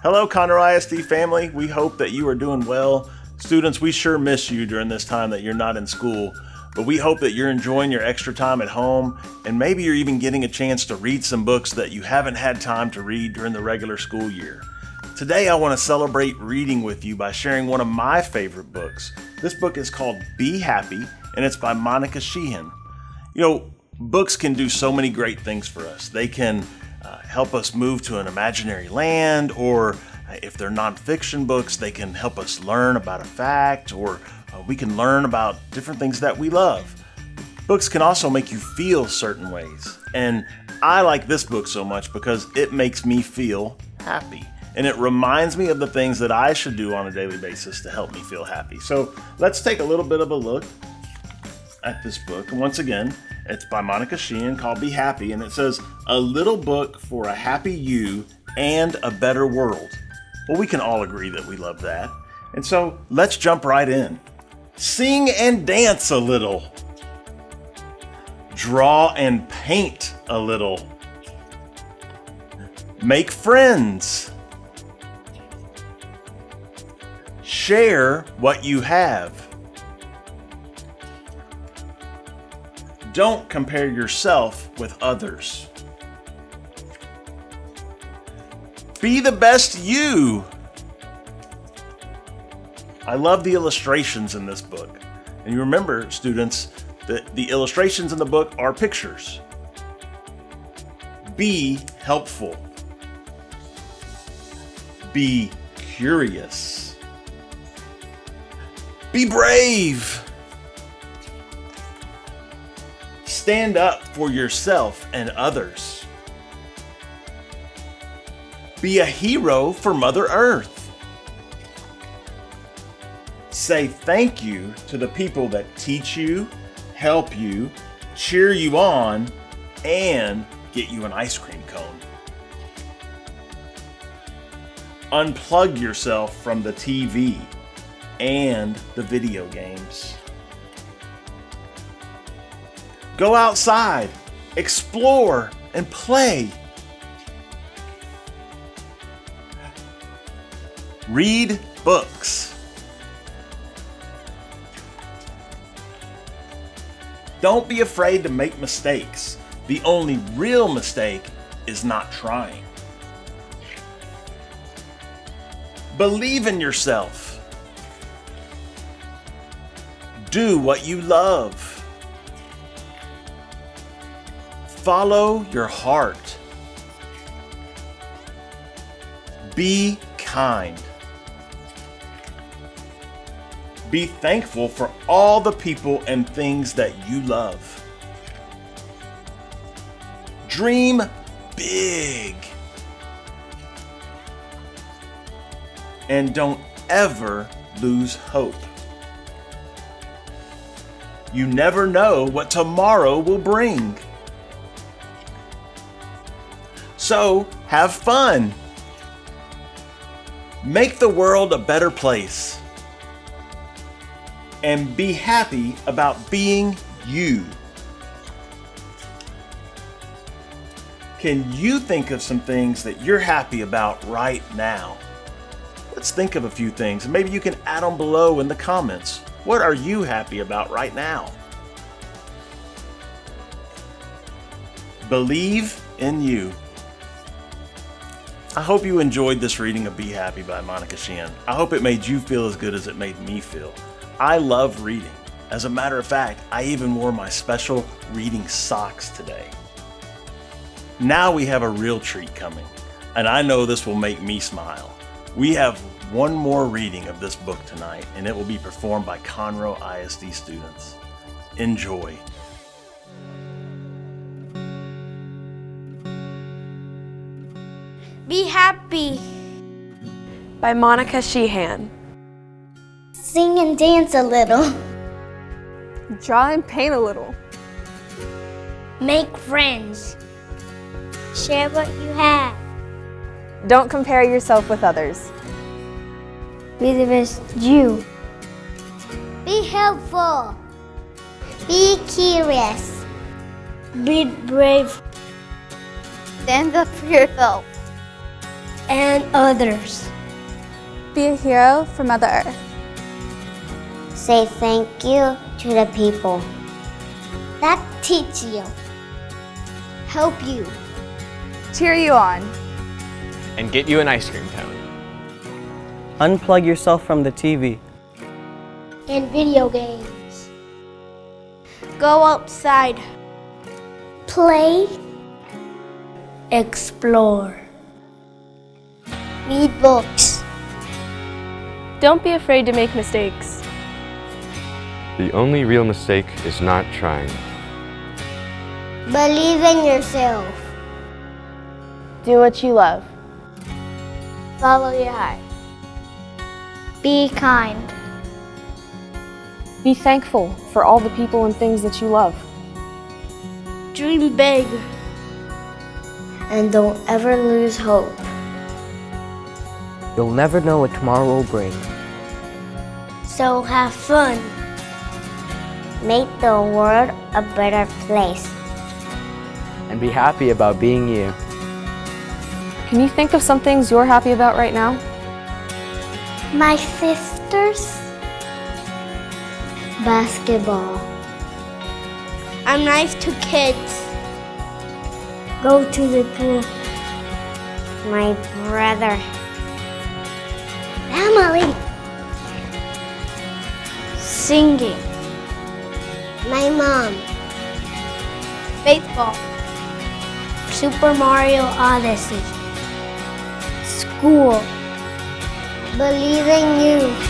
Hello, Conroe ISD family. We hope that you are doing well. Students, we sure miss you during this time that you're not in school, but we hope that you're enjoying your extra time at home and maybe you're even getting a chance to read some books that you haven't had time to read during the regular school year. Today, I want to celebrate reading with you by sharing one of my favorite books. This book is called Be Happy and it's by Monica Sheehan. You know, books can do so many great things for us. They can uh, help us move to an imaginary land, or uh, if they're nonfiction books, they can help us learn about a fact, or uh, we can learn about different things that we love. Books can also make you feel certain ways, and I like this book so much because it makes me feel happy. And it reminds me of the things that I should do on a daily basis to help me feel happy. So let's take a little bit of a look at this book. And once again, it's by Monica Sheehan called Be Happy, and it says, A little book for a happy you and a better world. Well, we can all agree that we love that. And so let's jump right in. Sing and dance a little. Draw and paint a little. Make friends. Share what you have. Don't compare yourself with others. Be the best you. I love the illustrations in this book. And you remember, students, that the illustrations in the book are pictures. Be helpful. Be curious. Be brave. Stand up for yourself and others. Be a hero for Mother Earth. Say thank you to the people that teach you, help you, cheer you on, and get you an ice cream cone. Unplug yourself from the TV and the video games. Go outside, explore, and play. Read books. Don't be afraid to make mistakes. The only real mistake is not trying. Believe in yourself. Do what you love. Follow your heart. Be kind. Be thankful for all the people and things that you love. Dream big. And don't ever lose hope. You never know what tomorrow will bring. So have fun. Make the world a better place. And be happy about being you. Can you think of some things that you're happy about right now? Let's think of a few things and maybe you can add them below in the comments. What are you happy about right now? Believe in you. I hope you enjoyed this reading of Be Happy by Monica Sheehan. I hope it made you feel as good as it made me feel. I love reading. As a matter of fact, I even wore my special reading socks today. Now we have a real treat coming, and I know this will make me smile. We have one more reading of this book tonight, and it will be performed by Conroe ISD students. Enjoy. Be happy. By Monica Sheehan. Sing and dance a little. Draw and paint a little. Make friends. Share what you have. Don't compare yourself with others. Be the best you. Be helpful. Be curious. Be brave. Stand up for yourself. And others. Be a hero for Mother Earth. Say thank you to the people that teach you, help you, Cheer you on. and get you an ice cream cone. Unplug yourself from the TV. and video games. Go outside. Play. Explore. Read books. Don't be afraid to make mistakes. The only real mistake is not trying. Believe in yourself. Do what you love. Follow your heart. Be kind. Be thankful for all the people and things that you love. Dream big. And don't ever lose hope. You'll never know what tomorrow will bring. So have fun. Make the world a better place. And be happy about being you. Can you think of some things you're happy about right now? My sisters. Basketball. I'm nice to kids. Go to the pool. My brother. Singing. My mom. Baseball. Super Mario Odyssey. School. Believe in you.